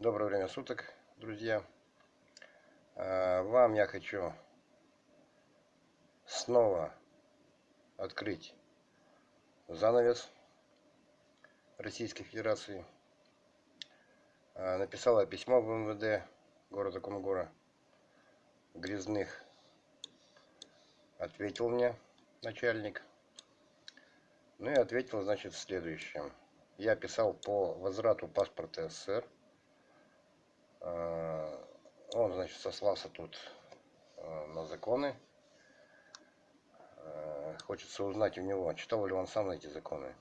Доброе время суток, друзья. А, вам я хочу снова открыть занавес Российской Федерации. А, написала письмо в МВД города Кумгора. Грязных ответил мне начальник. Ну и ответил, значит, в следующем. Я писал по возврату паспорта СССР он, значит, сослался тут э, на законы. Э, хочется узнать у него, читал ли он сам эти законы.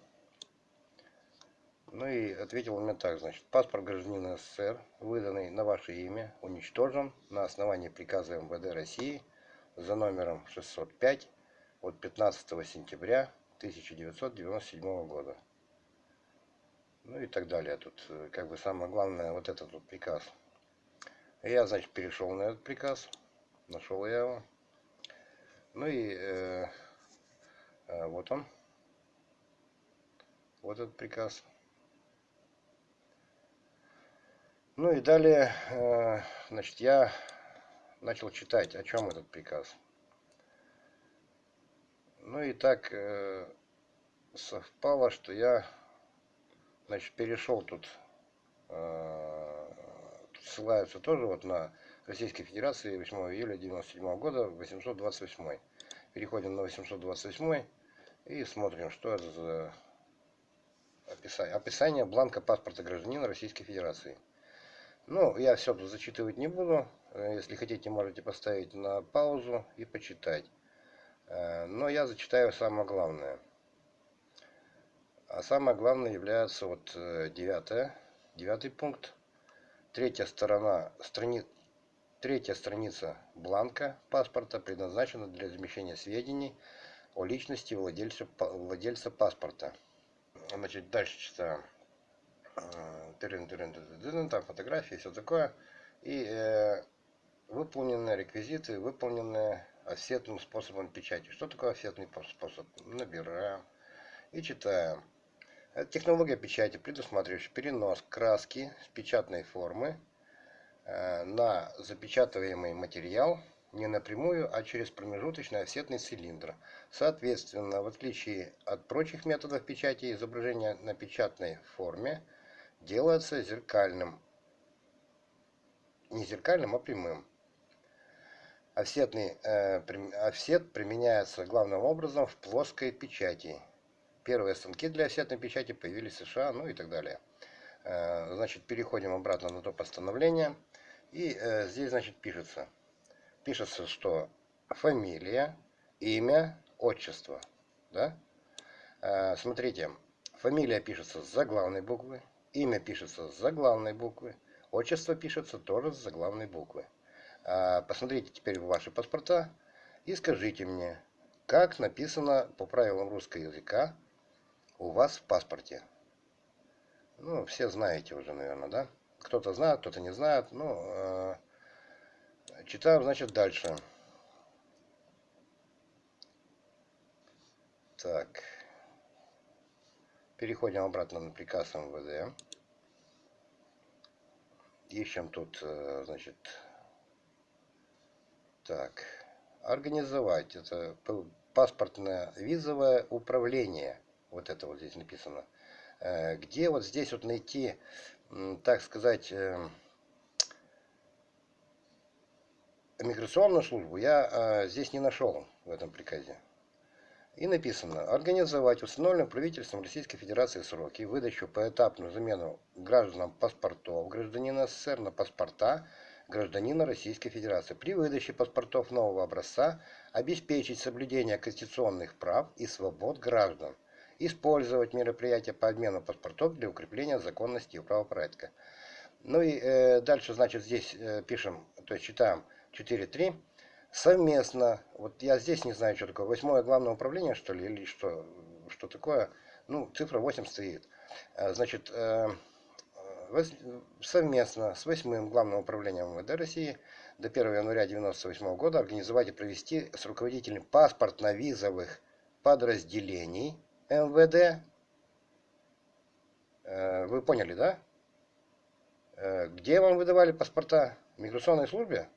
Ну и ответил мне так, значит, паспорт гражданина СССР, выданный на ваше имя, уничтожен на основании приказа МВД России за номером 605 от 15 сентября 1997 года. Ну и так далее. Тут как бы самое главное вот этот вот приказ. Я, значит, перешел на этот приказ. Нашел я его. Ну и э, э, вот он. Вот этот приказ. Ну и далее, э, значит, я начал читать, о чем этот приказ. Ну и так э, совпало, что я, значит, перешел тут э, ссылаются тоже вот на Российской Федерации 8 июля 1997 года 828. Переходим на 828 и смотрим, что это за описание. Описание бланка паспорта гражданина Российской Федерации. Ну, я все тут зачитывать не буду. Если хотите, можете поставить на паузу и почитать. Э, но я зачитаю самое главное. А самое главное является вот э, девятое, девятый пункт Третья сторона, страни... Третья страница бланка паспорта предназначена для размещения сведений о личности владельца, владельца паспорта. Значит, дальше читаем. Э, там фотографии, все такое. И э, выполненные реквизиты, выполненные офсетным способом печати. Что такое офсетный способ? Набираем и читаем. Технология печати, предусматривающая перенос краски с печатной формы э, на запечатываемый материал не напрямую, а через промежуточный офсетный цилиндр. Соответственно, в отличие от прочих методов печати, изображение на печатной форме делается зеркальным. Не зеркальным, а прямым. Офсетный, э, офсет применяется главным образом в плоской печати Первые станки для офсетной печати появились в США, ну и так далее. Э, значит, переходим обратно на то постановление. И э, здесь, значит, пишется. Пишется, что фамилия, имя, отчество. Да? Э, смотрите, фамилия пишется с заглавной буквы, имя пишется с заглавной буквы, отчество пишется тоже с заглавной буквы. Посмотрите теперь ваши паспорта и скажите мне, как написано по правилам русского языка у вас в паспорте. Ну, все знаете уже, наверное, да? Кто-то знает, кто-то не знает. Ну, э, читаем, значит, дальше. Так. Переходим обратно на приказ МВД. Ищем тут, э, значит, так, организовать. Это паспортное визовое управление вот это вот здесь написано. Э, где вот здесь вот найти, так сказать, э, миграционную службу, я э, здесь не нашел в этом приказе. И написано, организовать установленным правительством Российской Федерации сроки выдачу поэтапную замену гражданам паспортов гражданина СССР на паспорта гражданина Российской Федерации. При выдаче паспортов нового образца обеспечить соблюдение конституционных прав и свобод граждан – использовать мероприятия по обмену паспортов для укрепления законности и правопорядка. Ну и э, дальше, значит, здесь э, пишем, то есть читаем 4.3. Совместно, вот я здесь не знаю, что такое, восьмое главное управление, что ли, или что, что такое, ну, цифра 8 стоит. Э, значит, э, совместно с восьмым главным управлением МВД России до 1 января 1998 года организовать и провести с руководителем паспортно-визовых подразделений МВД. Э, вы поняли, да? Э, где вам выдавали паспорта? В миграционной службе?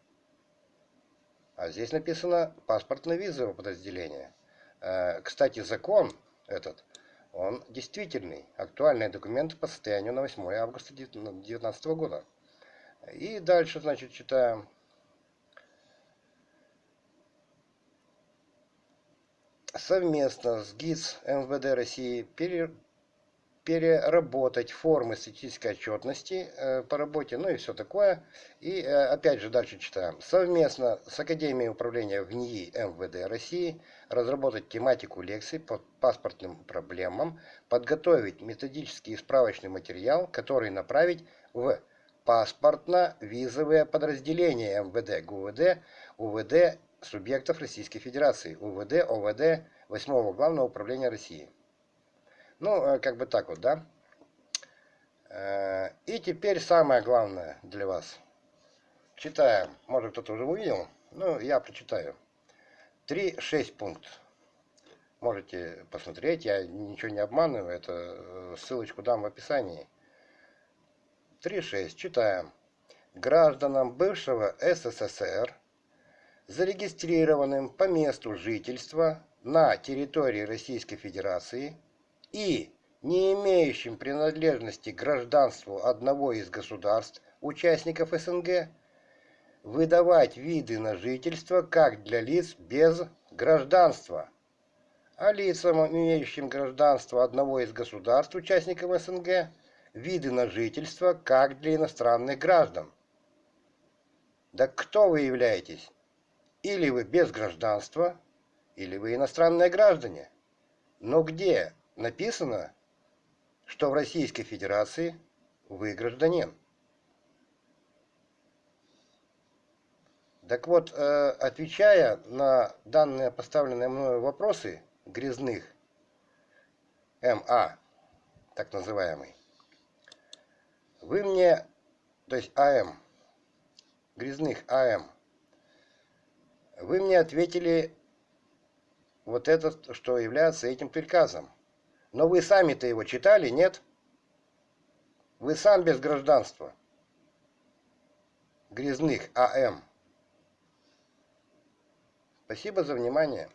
А здесь написано паспортно-визовое подразделение. Э, кстати, закон этот, он действительный. Актуальные документы по состоянию на 8 августа 2019 года. И дальше, значит, читаем. Совместно с ГИЦ МВД России переработать формы статистической отчетности э, по работе, ну и все такое. И э, опять же дальше читаем. Совместно с Академией управления в НИИ МВД России разработать тематику лекций по паспортным проблемам, подготовить методический и справочный материал, который направить в паспортно-визовые подразделения МВД, ГУВД, УВД субъектов Российской Федерации, УВД, ОВД 8 Главного управления России. Ну, э, как бы так вот, да? Э, и теперь самое главное для вас. Читаем. Может, кто-то уже увидел. Ну, я прочитаю. 3.6 пункт. Можете посмотреть. Я ничего не обманываю. Это э, ссылочку дам в описании. 3.6. Читаем. Гражданам бывшего СССР, зарегистрированным по месту жительства на территории Российской Федерации – и не имеющим принадлежности к гражданству одного из государств, участников СНГ, выдавать виды на жительство как для лиц без гражданства, а лицам, имеющим гражданство одного из государств, участников СНГ, виды на жительство как для иностранных граждан. Да кто вы являетесь? Или вы без гражданства, или вы иностранные граждане. Но где написано, что в Российской Федерации вы гражданин. Так вот, э, отвечая на данные поставленные мною вопросы грязных МА, так называемый, вы мне, то есть АМ, грязных АМ, вы мне ответили вот это, что является этим приказом. Но вы сами-то его читали, нет? Вы сам без гражданства. Грязных АМ. Спасибо за внимание.